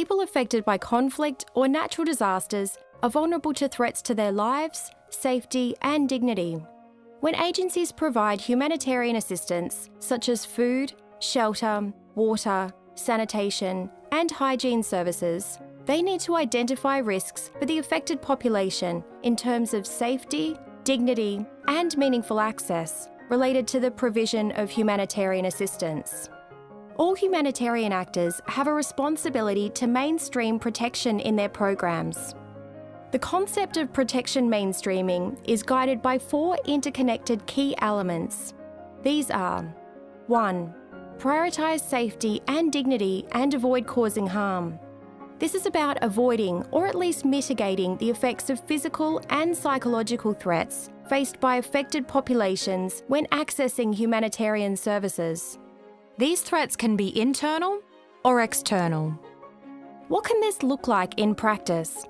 people affected by conflict or natural disasters are vulnerable to threats to their lives, safety, and dignity. When agencies provide humanitarian assistance, such as food, shelter, water, sanitation, and hygiene services, they need to identify risks for the affected population in terms of safety, dignity, and meaningful access related to the provision of humanitarian assistance. All humanitarian actors have a responsibility to mainstream protection in their programs. The concept of protection mainstreaming is guided by four interconnected key elements. These are 1. Prioritise safety and dignity and avoid causing harm. This is about avoiding or at least mitigating the effects of physical and psychological threats faced by affected populations when accessing humanitarian services. These threats can be internal or external. What can this look like in practice?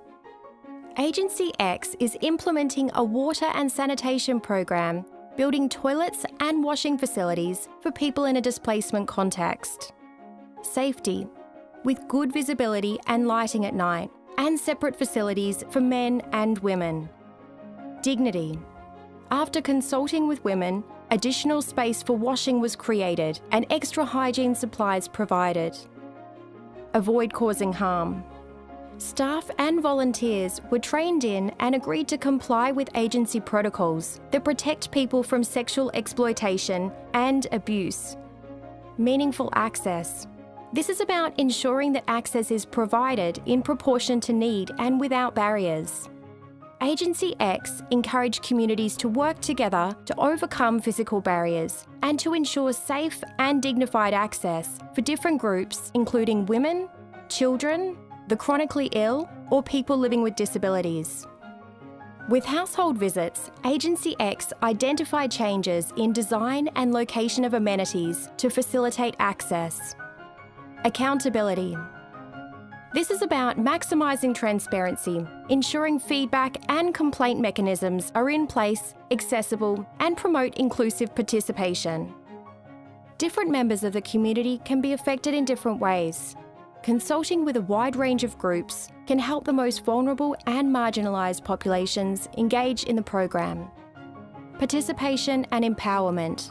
Agency X is implementing a water and sanitation program, building toilets and washing facilities for people in a displacement context. Safety, with good visibility and lighting at night, and separate facilities for men and women. Dignity. After consulting with women, additional space for washing was created and extra hygiene supplies provided. Avoid causing harm. Staff and volunteers were trained in and agreed to comply with agency protocols that protect people from sexual exploitation and abuse. Meaningful access. This is about ensuring that access is provided in proportion to need and without barriers. Agency X encouraged communities to work together to overcome physical barriers and to ensure safe and dignified access for different groups, including women, children, the chronically ill, or people living with disabilities. With household visits, Agency X identified changes in design and location of amenities to facilitate access. Accountability. This is about maximising transparency, ensuring feedback and complaint mechanisms are in place, accessible, and promote inclusive participation. Different members of the community can be affected in different ways. Consulting with a wide range of groups can help the most vulnerable and marginalised populations engage in the program. Participation and empowerment.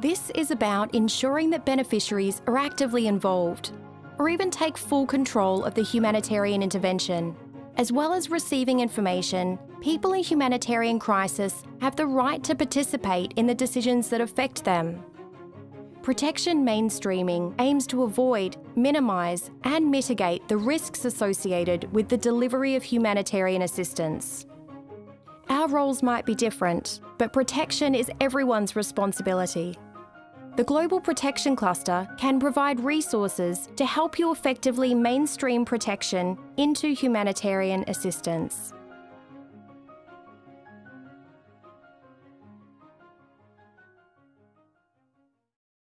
This is about ensuring that beneficiaries are actively involved or even take full control of the humanitarian intervention. As well as receiving information, people in humanitarian crisis have the right to participate in the decisions that affect them. Protection mainstreaming aims to avoid, minimise, and mitigate the risks associated with the delivery of humanitarian assistance. Our roles might be different, but protection is everyone's responsibility. The Global Protection Cluster can provide resources to help you effectively mainstream protection into humanitarian assistance.